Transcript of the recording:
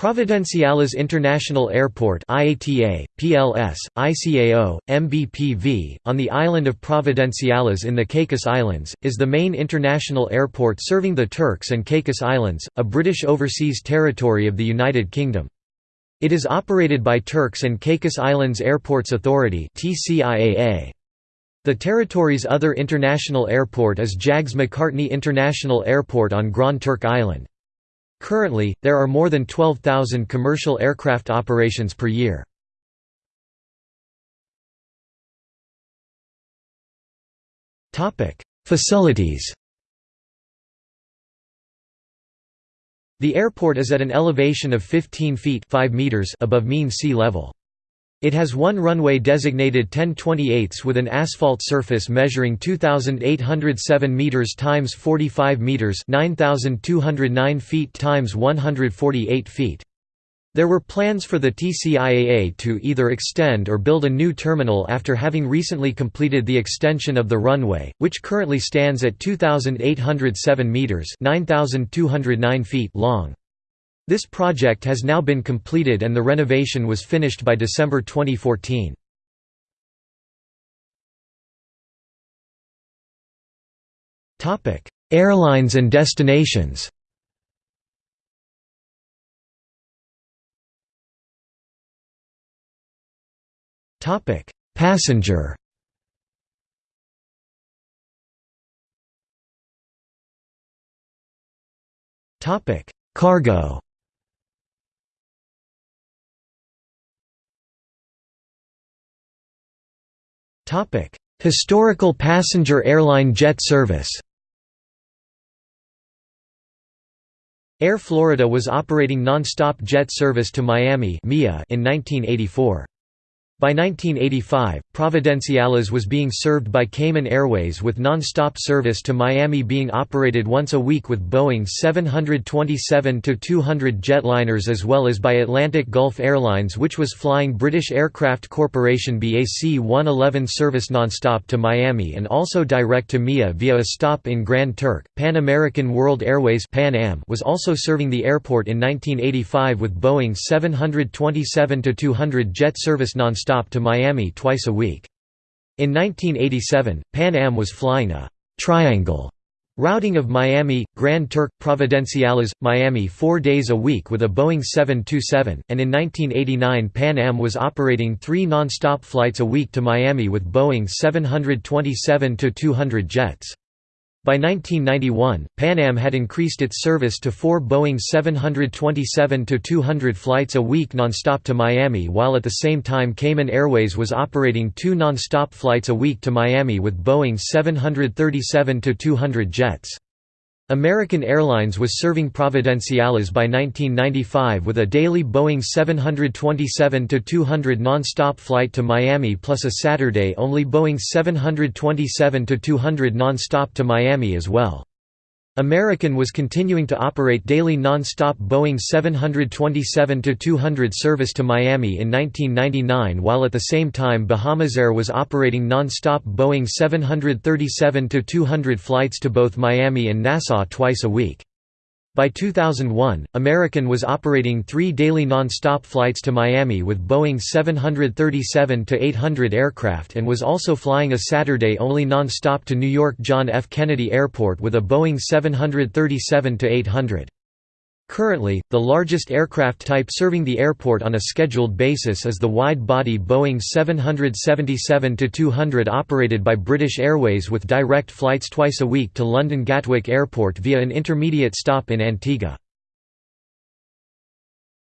Providenciales International Airport IATA, PLS, ICAO, MBPV, on the island of Providenciales in the Caicos Islands, is the main international airport serving the Turks and Caicos Islands, a British overseas territory of the United Kingdom. It is operated by Turks and Caicos Islands Airports Authority The territory's other international airport is Jags McCartney International Airport on Grand Turk Island. Currently, there are more than 12,000 commercial aircraft operations per year. Facilities The airport is at an elevation of 15 feet 5 meters above mean sea level. It has one runway designated 10/28 with an asphalt surface measuring 2807 meters times 45 meters, 9209 feet times 148 feet. There were plans for the TCIAA to either extend or build a new terminal after having recently completed the extension of the runway, which currently stands at 2807 meters, 9209 feet long. This project has now been completed and the renovation was finished by December 2014. Airlines and destinations. Passenger. Cargo Historical passenger airline jet service Air Florida was operating non-stop jet service to Miami in 1984. By 1985, Providenciales was being served by Cayman Airways with non-stop service to Miami being operated once a week with Boeing 727-200 jetliners as well as by Atlantic Gulf Airlines which was flying British Aircraft Corporation BAC 111 service non-stop to Miami and also direct to MIA via a stop in Grand Turk. Pan American World Airways Pan Am was also serving the airport in 1985 with Boeing 727-200 jet service non-stop stop to Miami twice a week. In 1987, Pan Am was flying a «triangle» routing of Miami, Grand Turk, Providenciales, Miami four days a week with a Boeing 727, and in 1989 Pan Am was operating three non-stop flights a week to Miami with Boeing 727-200 jets. By 1991, Pan Am had increased its service to four Boeing 727-200 flights a week nonstop to Miami while at the same time Cayman Airways was operating two nonstop flights a week to Miami with Boeing 737-200 jets. American Airlines was serving Providenciales by 1995 with a daily Boeing 727-200 non-stop flight to Miami plus a Saturday-only Boeing 727-200 non-stop to Miami as well. American was continuing to operate daily non-stop Boeing 727-200 service to Miami in 1999 while at the same time Bahamasair was operating non-stop Boeing 737-200 flights to both Miami and Nassau twice a week. By 2001, American was operating three daily non-stop flights to Miami with Boeing 737-800 aircraft and was also flying a Saturday-only non-stop to New York John F. Kennedy Airport with a Boeing 737-800. Currently, the largest aircraft type serving the airport on a scheduled basis is the wide-body Boeing 777-200 operated by British Airways with direct flights twice a week to London Gatwick Airport via an intermediate stop in Antigua.